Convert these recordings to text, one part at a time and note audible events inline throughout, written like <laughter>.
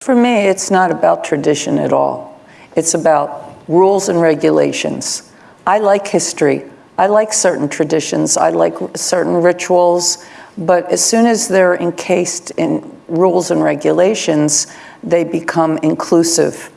For me, it's not about tradition at all. It's about rules and regulations. I like history. I like certain traditions. I like certain rituals. But as soon as they're encased in rules and regulations, they become inclusive.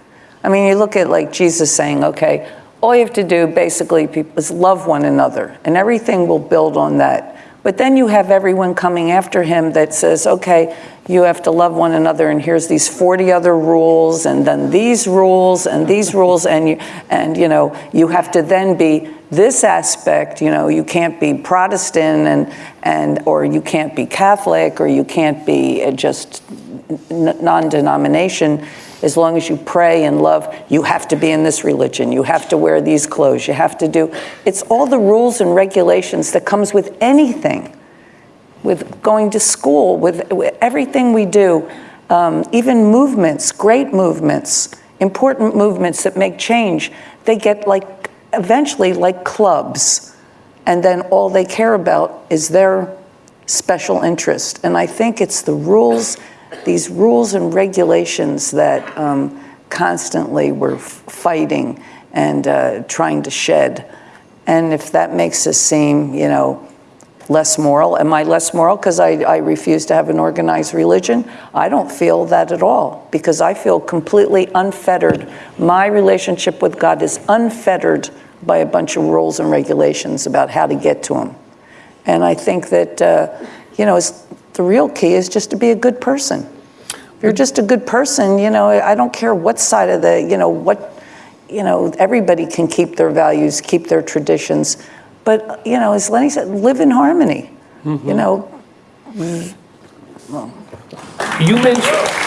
I mean, you look at like Jesus saying, okay, all you have to do basically is love one another, and everything will build on that. But then you have everyone coming after him that says, okay, you have to love one another, and here's these 40 other rules, and then these rules, and these rules, and you, and you know, you have to then be this aspect, you know, you can't be Protestant, and, and or you can't be Catholic, or you can't be uh, just non-denomination as long as you pray and love, you have to be in this religion, you have to wear these clothes, you have to do, it's all the rules and regulations that comes with anything, with going to school, with, with everything we do, um, even movements, great movements, important movements that make change, they get like, eventually like clubs, and then all they care about is their special interest. And I think it's the rules these rules and regulations that um, constantly we're fighting and uh, trying to shed. And if that makes us seem, you know, less moral, am I less moral because I, I refuse to have an organized religion? I don't feel that at all because I feel completely unfettered. My relationship with God is unfettered by a bunch of rules and regulations about how to get to Him. And I think that, uh, you know, the real key is just to be a good person. If you're just a good person, you know, I don't care what side of the, you know, what, you know, everybody can keep their values, keep their traditions. But, you know, as Lenny said, live in harmony, mm -hmm. you know. Well. You mentioned.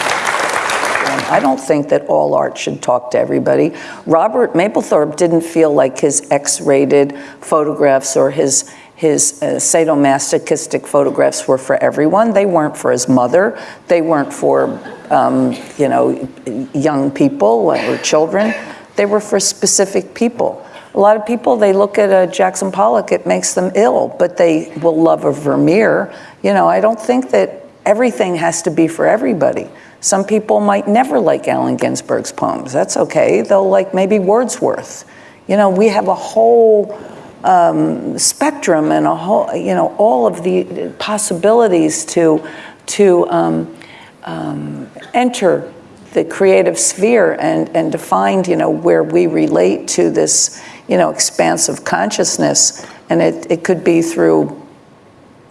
I don't think that all art should talk to everybody. Robert Mapplethorpe didn't feel like his X-rated photographs or his his uh, sadomasochistic photographs were for everyone. They weren't for his mother. They weren't for, um, you know, young people or children. They were for specific people. A lot of people, they look at a Jackson Pollock, it makes them ill, but they will love a Vermeer. You know, I don't think that everything has to be for everybody. Some people might never like Allen Ginsberg's poems. That's okay. They'll like maybe Wordsworth. You know, we have a whole um, spectrum and a whole, you know, all of the possibilities to, to um, um, enter the creative sphere and, and to find, you know, where we relate to this, you know, expansive consciousness. And it, it could be through,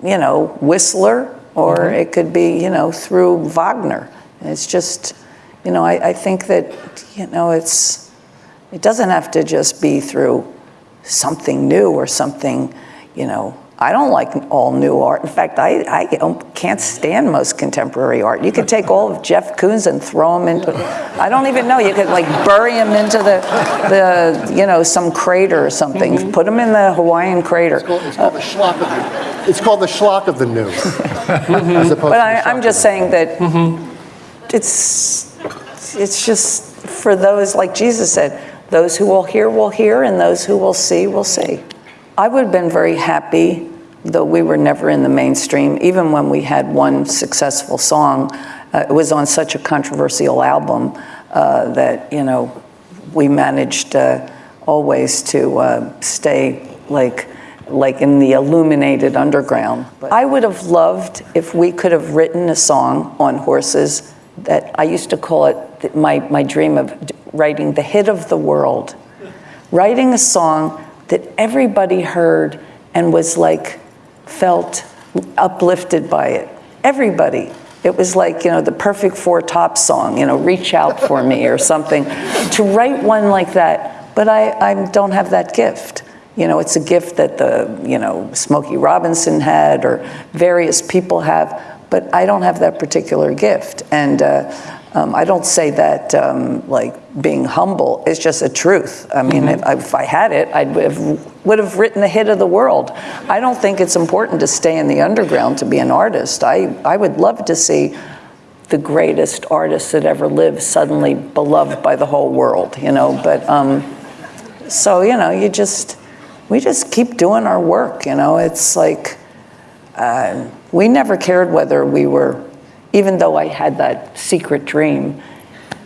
you know, Whistler, or mm -hmm. it could be, you know, through Wagner. It's just, you know, I, I think that, you know, it's, it doesn't have to just be through something new or something, you know, I don't like all new art. In fact, I, I can't stand most contemporary art. You could take all of Jeff Koons and throw them into, I don't even know, you could like bury him into the, the you know, some crater or something. Mm -hmm. Put him in the Hawaiian crater. It's called, it's called, the, schlock of the, it's called the schlock of the new. <laughs> but I, am just saying that mm -hmm. it's, it's just for those, like Jesus said, those who will hear will hear, and those who will see will see. I would have been very happy, though we were never in the mainstream, even when we had one successful song. Uh, it was on such a controversial album uh, that, you know, we managed uh, always to uh, stay like, like in the illuminated underground. But I would have loved if we could have written a song on horses that I used to call it my, my dream of writing the hit of the world, writing a song that everybody heard and was like, felt uplifted by it. Everybody. It was like, you know, the perfect Four Top song, you know, reach out for me or something. To write one like that, but I, I don't have that gift. You know, it's a gift that the, you know, Smokey Robinson had or various people have, but I don't have that particular gift. And uh, um, I don't say that um, like being humble, it's just a truth. I mean, mm -hmm. if, if, I had it, I would have, would have written the hit of the world. I don't think it's important to stay in the underground to be an artist. I, I would love to see the greatest artist that ever lived suddenly beloved by the whole world, you know, but um, so, you know, you just, we just keep doing our work, you know, it's like, uh, we never cared whether we were even though I had that secret dream,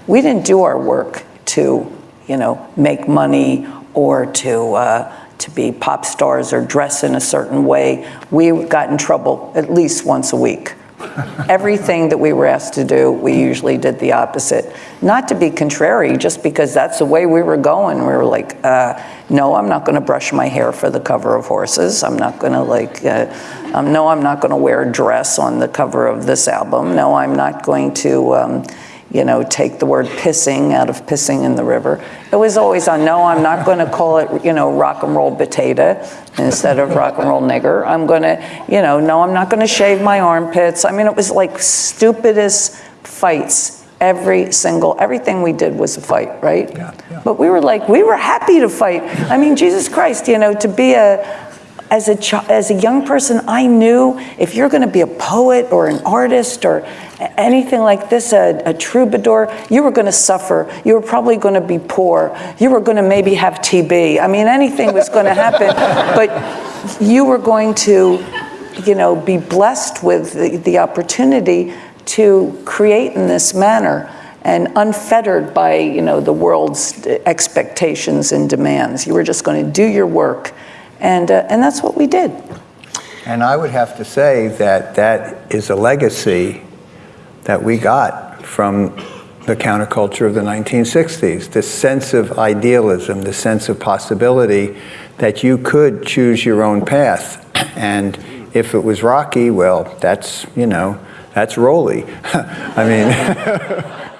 we didn't do our work to, you know, make money or to, uh, to be pop stars or dress in a certain way. We got in trouble at least once a week. Everything that we were asked to do, we usually did the opposite. Not to be contrary, just because that's the way we were going. We were like, uh, no, I'm not going to brush my hair for the cover of Horses. I'm not going to like, uh, um, no, I'm not going to wear a dress on the cover of this album. No, I'm not going to, um, you know, take the word pissing out of pissing in the river. It was always on, no, I'm not going to call it, you know, rock and roll potato instead of rock and roll nigger. I'm going to, you know, no, I'm not going to shave my armpits. I mean, it was like stupidest fights. Every single, everything we did was a fight, right? Yeah, yeah. But we were like, we were happy to fight. I mean, Jesus Christ, you know, to be a, as a, as a young person, I knew if you're going to be a poet or an artist or anything like this, a, a troubadour, you were going to suffer. You were probably going to be poor. You were going to maybe have TB. I mean, anything was going to happen. <laughs> but you were going to, you know, be blessed with the, the opportunity to create in this manner and unfettered by, you know, the world's expectations and demands. You were just going to do your work. And, uh, and that's what we did. And I would have to say that that is a legacy that we got from the counterculture of the 1960s. This sense of idealism, the sense of possibility that you could choose your own path. <clears throat> And if it was rocky, well, that's, you know, that's Rolly. <laughs> I mean, <laughs>